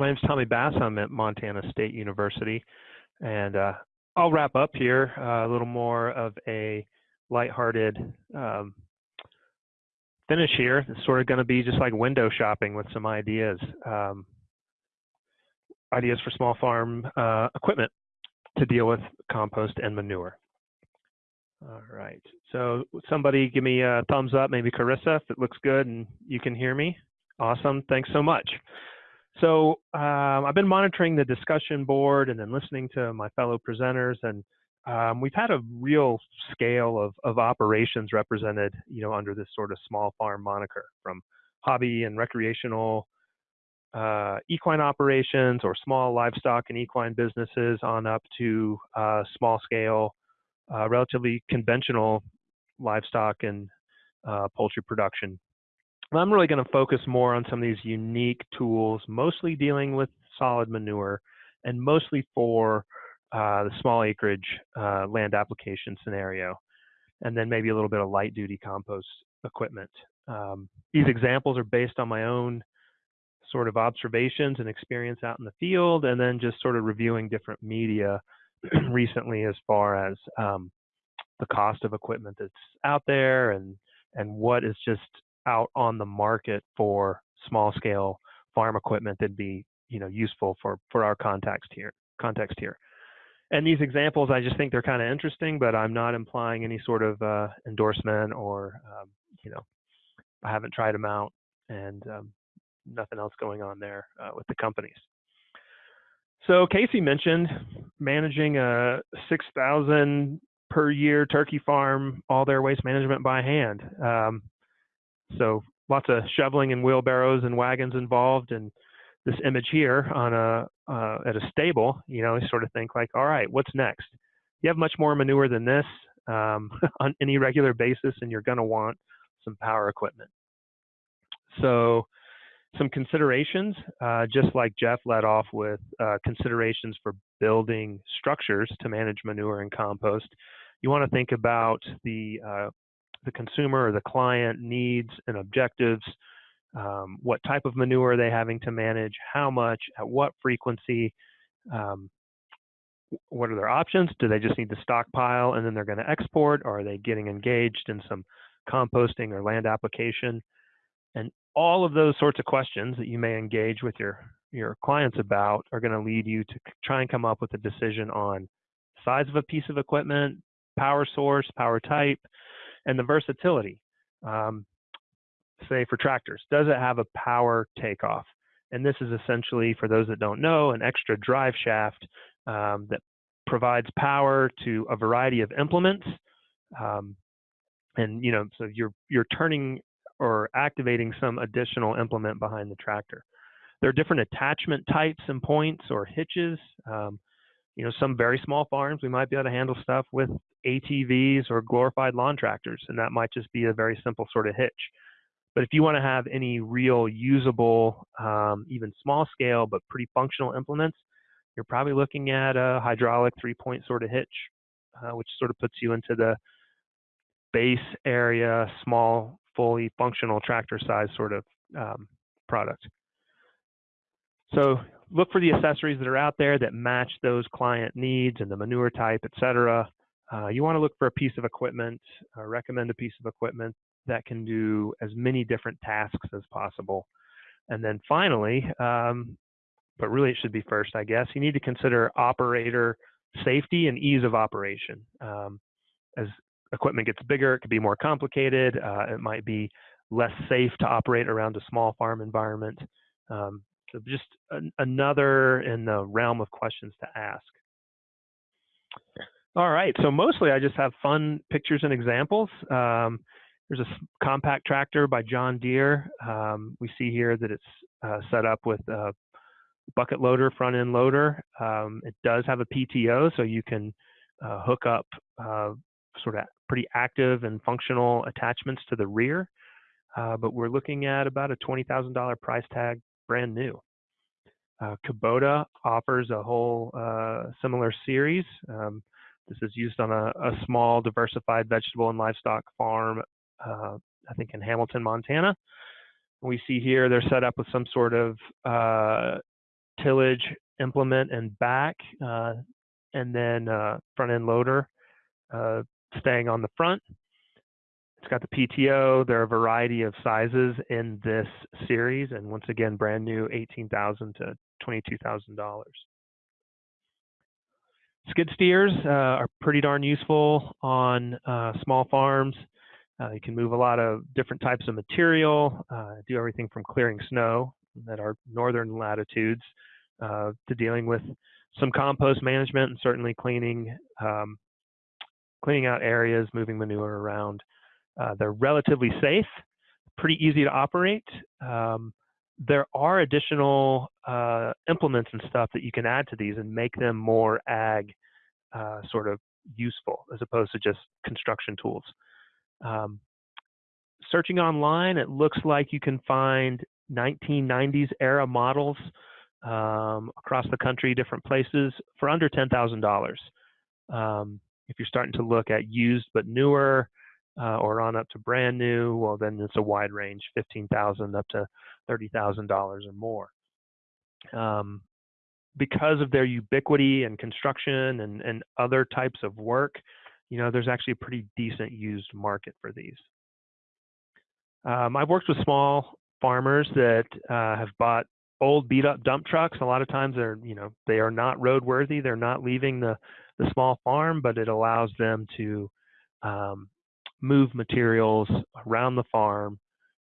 My name is Tommy Bass. I'm at Montana State University. And uh, I'll wrap up here uh, a little more of a lighthearted um, finish here. It's sort of going to be just like window shopping with some ideas. Um, ideas for small farm uh, equipment to deal with compost and manure. All right, so somebody give me a thumbs up, maybe Carissa, if it looks good and you can hear me. Awesome, thanks so much. So um, I've been monitoring the discussion board and then listening to my fellow presenters and um, we've had a real scale of, of operations represented, you know, under this sort of small farm moniker from hobby and recreational uh, equine operations or small livestock and equine businesses on up to uh, small scale, uh, relatively conventional livestock and uh, poultry production. I'm really going to focus more on some of these unique tools, mostly dealing with solid manure and mostly for uh, the small acreage uh, land application scenario, and then maybe a little bit of light duty compost equipment. Um, these examples are based on my own sort of observations and experience out in the field, and then just sort of reviewing different media recently as far as um, the cost of equipment that's out there and and what is just out on the market for small scale farm equipment that'd be you know useful for for our context here context here and these examples i just think they're kind of interesting but i'm not implying any sort of uh, endorsement or um, you know i haven't tried them out and um, nothing else going on there uh, with the companies. So Casey mentioned managing a 6,000 per year turkey farm, all their waste management by hand. Um, so lots of shoveling and wheelbarrows and wagons involved. And this image here on a uh, at a stable, you know, you sort of think like, all right, what's next? You have much more manure than this um, on any regular basis, and you're going to want some power equipment. So some considerations, uh, just like Jeff led off with uh, considerations for building structures to manage manure and compost, you want to think about the uh, the consumer or the client needs and objectives. Um, what type of manure are they having to manage? How much? At what frequency? Um, what are their options? Do they just need to stockpile and then they're going to export, or are they getting engaged in some composting or land application? And all of those sorts of questions that you may engage with your your clients about are going to lead you to try and come up with a decision on size of a piece of equipment, power source, power type, and the versatility. Um, say for tractors, does it have a power takeoff? And this is essentially, for those that don't know, an extra drive shaft um, that provides power to a variety of implements. Um, and you know, so you're you're turning or activating some additional implement behind the tractor. There are different attachment types and points or hitches. Um, you know, some very small farms, we might be able to handle stuff with ATVs or glorified lawn tractors, and that might just be a very simple sort of hitch. But if you want to have any real usable, um, even small scale, but pretty functional implements, you're probably looking at a hydraulic three point sort of hitch, uh, which sort of puts you into the base area, small fully functional tractor size sort of um, product. So look for the accessories that are out there that match those client needs and the manure type, et cetera. Uh, you want to look for a piece of equipment, uh, recommend a piece of equipment that can do as many different tasks as possible. And then finally, um, but really it should be first, I guess, you need to consider operator safety and ease of operation. Um, as equipment gets bigger, it could be more complicated. Uh, it might be less safe to operate around a small farm environment. Um, so just an, another in the realm of questions to ask. All right, so mostly I just have fun pictures and examples. Um, there's a compact tractor by John Deere. Um, we see here that it's uh, set up with a bucket loader, front end loader. Um, it does have a PTO, so you can uh, hook up uh, sort of pretty active and functional attachments to the rear, uh, but we're looking at about a $20,000 price tag brand new. Uh, Kubota offers a whole uh, similar series. Um, this is used on a, a, small diversified vegetable and livestock farm, uh, I think in Hamilton, Montana. We see here they're set up with some sort of uh, tillage implement and back, uh, and then uh, front end loader uh, staying on the front. It's got the PTO. There are a variety of sizes in this series, and once again, brand new, eighteen thousand to twenty-two thousand dollars. Skid steers uh, are pretty darn useful on uh, small farms. Uh, you can move a lot of different types of material, uh, do everything from clearing snow at our northern latitudes uh, to dealing with some compost management and certainly cleaning um, cleaning out areas, moving manure around. Uh, they're relatively safe, pretty easy to operate. Um, there are additional uh, implements and stuff that you can add to these and make them more ag uh, sort of useful as opposed to just construction tools. Um, searching online, it looks like you can find 1990s era models um, across the country, different places for under $10,000. Um, if you're starting to look at used but newer uh, or on up to brand new, well, then it's a wide range, 15,000 up to $30,000 or more. Um, because of their ubiquity and construction and, and other types of work, you know, there's actually a pretty decent used market for these. Um, I've worked with small farmers that uh, have bought old beat up dump trucks. A lot of times they're, you know, they are not roadworthy. They're not leaving the, the small farm, but it allows them to um, move materials around the farm,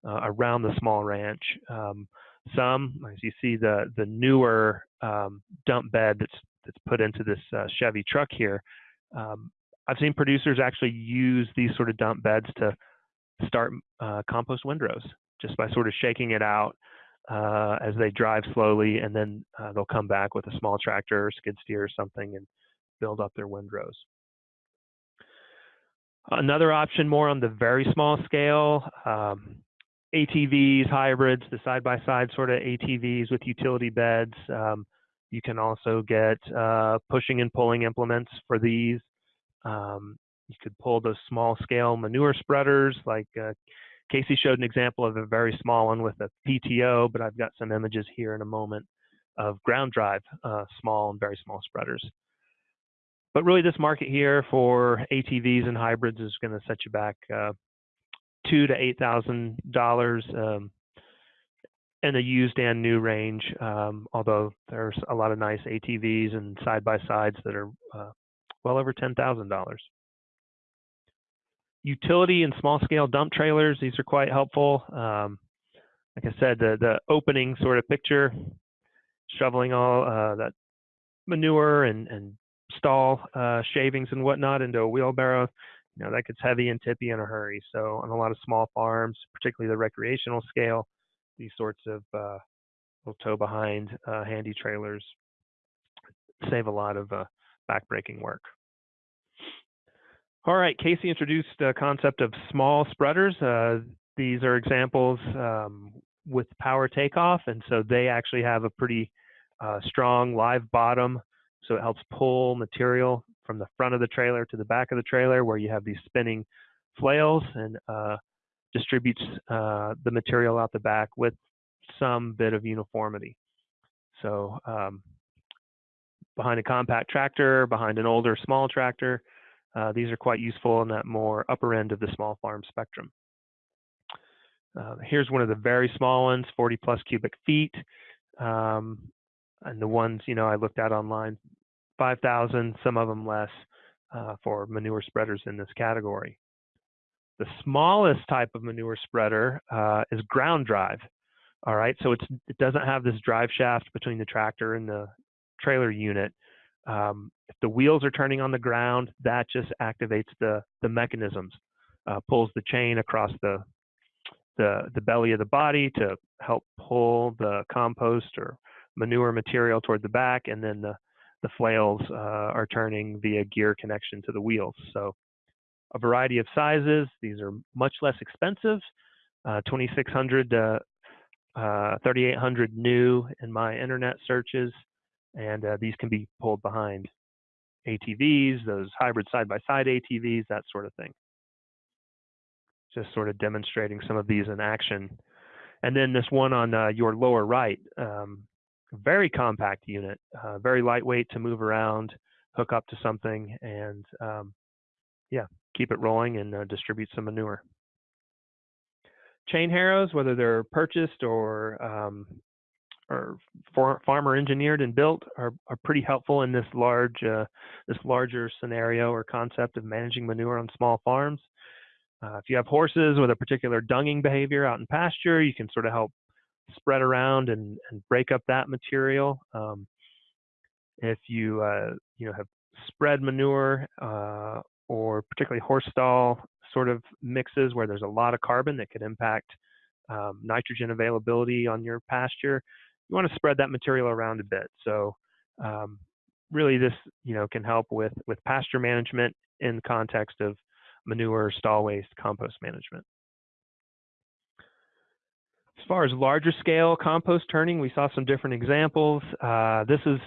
uh, around the small ranch. Um, some, as you see, the the newer um, dump bed that's that's put into this uh, Chevy truck here. Um, I've seen producers actually use these sort of dump beds to start uh, compost windrows just by sort of shaking it out uh, as they drive slowly, and then uh, they'll come back with a small tractor or skid steer or something and build up their windrows. Another option more on the very small scale, um, ATVs, hybrids, the side-by-side sort of ATVs with utility beds. Um, you can also get uh, pushing and pulling implements for these. Um, you could pull those small scale manure spreaders like uh, Casey showed an example of a very small one with a PTO, but I've got some images here in a moment of ground drive, uh, small and very small spreaders. But really this market here for ATVs and hybrids is gonna set you back uh, two to eight thousand um, dollars in the used and new range. Um, although there's a lot of nice ATVs and side by sides that are uh, well over ten thousand dollars. Utility and small scale dump trailers, these are quite helpful. Um, like I said, the the opening sort of picture, shoveling all uh, that manure and and stall uh, shavings and whatnot into a wheelbarrow you know, that gets heavy and tippy in a hurry. So on a lot of small farms, particularly the recreational scale, these sorts of uh, little tow behind uh, handy trailers save a lot of uh, backbreaking work. All right, Casey introduced the concept of small spreaders. Uh, these are examples um, with power takeoff, and so they actually have a pretty uh, strong live bottom, so it helps pull material from the front of the trailer to the back of the trailer where you have these spinning flails and uh, distributes uh, the material out the back with some bit of uniformity. So um, behind a compact tractor, behind an older small tractor, uh, these are quite useful in that more upper end of the small farm spectrum. Uh, here's one of the very small ones, 40 plus cubic feet. Um, and the ones, you know, I looked at online 5,000, some of them less uh, for manure spreaders in this category. The smallest type of manure spreader uh, is ground drive. All right, so it doesn't have this drive shaft between the tractor and the trailer unit. Um, if the wheels are turning on the ground, that just activates the, the mechanisms, uh, pulls the chain across the, the, the belly of the body to help pull the compost or manure material toward the back, and then the the flails uh, are turning via gear connection to the wheels. So a variety of sizes. These are much less expensive, uh, 2600 to uh, 3800 new in my internet searches. And uh, these can be pulled behind ATVs, those hybrid side-by-side -side ATVs, that sort of thing. Just sort of demonstrating some of these in action. And then this one on uh, your lower right, um, very compact unit, uh, very lightweight to move around, hook up to something, and um, yeah, keep it rolling and uh, distribute some manure. Chain harrows, whether they're purchased or um, or farmer engineered and built, are, are pretty helpful in this large uh, this larger scenario or concept of managing manure on small farms. Uh, if you have horses with a particular dunging behavior out in pasture, you can sort of help spread around and, and break up that material. Um, if you uh, you know have spread manure uh, or particularly horse stall sort of mixes where there's a lot of carbon that could impact um, nitrogen availability on your pasture, you want to spread that material around a bit. So um, really this you know can help with with pasture management in context of manure, stall waste, compost management. As far as larger scale compost turning, we saw some different examples. Uh, this is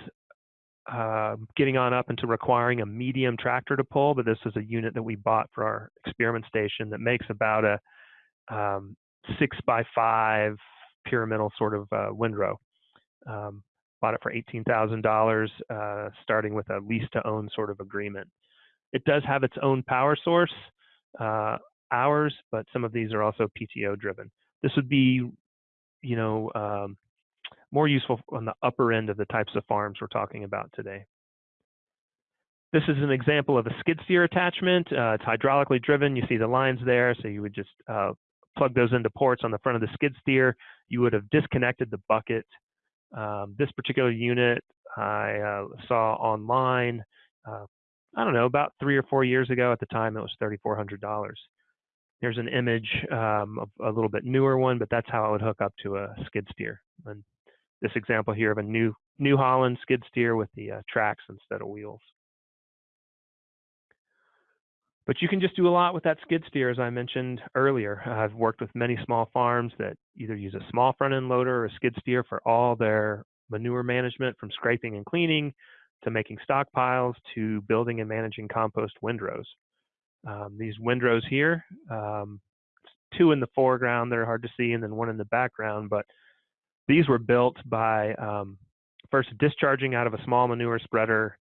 uh, getting on up into requiring a medium tractor to pull, but this is a unit that we bought for our experiment station that makes about a um, six by five pyramidal sort of uh, windrow. Um, bought it for $18,000, uh, starting with a lease to own sort of agreement. It does have its own power source, uh, ours, but some of these are also PTO driven. This would be, you know, um, more useful on the upper end of the types of farms we're talking about today. This is an example of a skid steer attachment. Uh, it's hydraulically driven. You see the lines there. So you would just uh, plug those into ports on the front of the skid steer. You would have disconnected the bucket. Um, this particular unit I uh, saw online, uh, I don't know, about three or four years ago. At the time, it was $3,400. There's an image um, of a little bit newer one, but that's how I would hook up to a skid steer. And this example here of a new New Holland skid steer with the uh, tracks instead of wheels. But you can just do a lot with that skid steer, as I mentioned earlier. I've worked with many small farms that either use a small front end loader or a skid steer for all their manure management from scraping and cleaning to making stockpiles to building and managing compost windrows. Um, these windrows here, um, two in the foreground that are hard to see and then one in the background, but these were built by um, first discharging out of a small manure spreader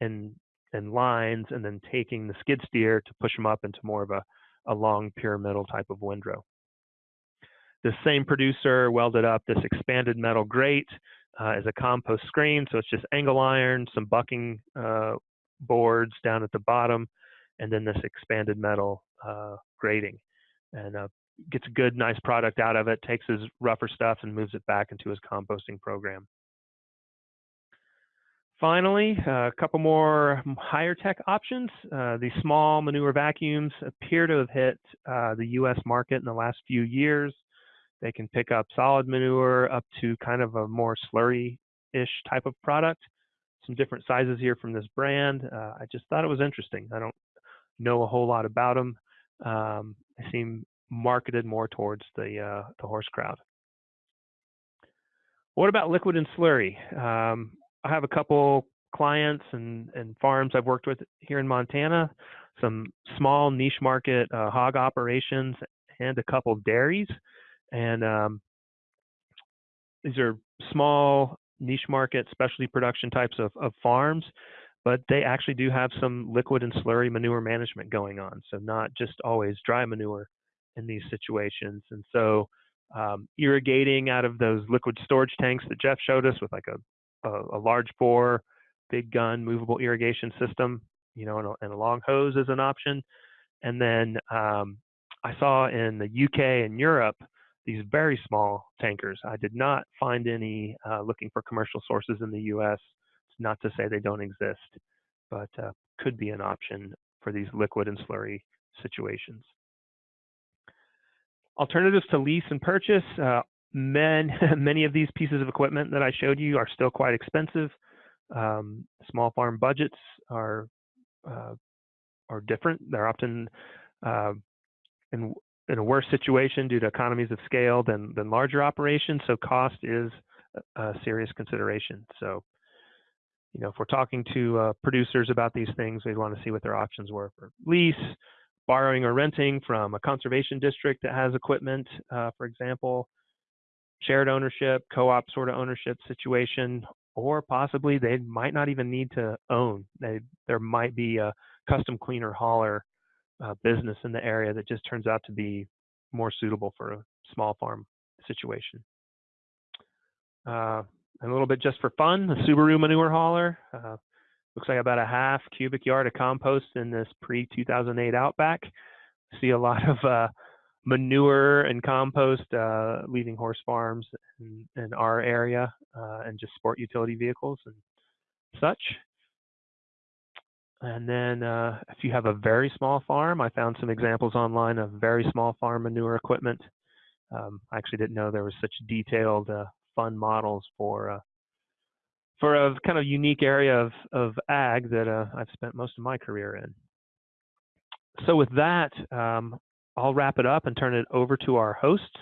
and and lines, and then taking the skid steer to push them up into more of a, a long pyramidal type of windrow. The same producer welded up this expanded metal grate uh, as a compost screen, so it's just angle iron, some bucking uh, boards down at the bottom, and then this expanded metal uh, grating. And uh, gets a good, nice product out of it, takes his rougher stuff and moves it back into his composting program. Finally, uh, a couple more higher tech options. Uh, these small manure vacuums appear to have hit uh, the US market in the last few years. They can pick up solid manure up to kind of a more slurry-ish type of product. Some different sizes here from this brand. Uh, I just thought it was interesting. I don't know a whole lot about them. Um, they seem marketed more towards the, uh, the horse crowd. What about liquid and slurry? Um, I have a couple clients and, and farms I've worked with here in Montana, some small niche market uh, hog operations, and a couple dairies. And um, these are small niche market specialty production types of, of farms, but they actually do have some liquid and slurry manure management going on. So not just always dry manure in these situations. And so um, irrigating out of those liquid storage tanks that Jeff showed us with like a, a, a large bore, big gun, movable irrigation system, you know, and a, and a long hose is an option. And then um, I saw in the UK and Europe these very small tankers. I did not find any uh, looking for commercial sources in the US. Not to say they don't exist, but uh, could be an option for these liquid and slurry situations. Alternatives to lease and purchase, uh, men, many of these pieces of equipment that I showed you are still quite expensive. Um, small farm budgets are uh, are different. They're often uh, in in a worse situation due to economies of scale than than larger operations. So cost is a serious consideration. So you know, if we're talking to uh, producers about these things, we'd want to see what their options were for lease, borrowing or renting from a conservation district that has equipment, uh, for example, shared ownership, co-op sort of ownership situation, or possibly they might not even need to own. They, there might be a custom cleaner hauler uh, business in the area that just turns out to be more suitable for a small farm situation. Uh, and a little bit just for fun, the Subaru manure hauler. Uh, looks like about a half cubic yard of compost in this pre-2008 Outback. See a lot of uh, manure and compost uh, leaving horse farms in, in our area uh, and just sport utility vehicles and such. And then uh, if you have a very small farm, I found some examples online of very small farm manure equipment. Um, I actually didn't know there was such detailed uh, fun models for uh, for a kind of unique area of, of ag that uh, I've spent most of my career in. So with that, um, I'll wrap it up and turn it over to our hosts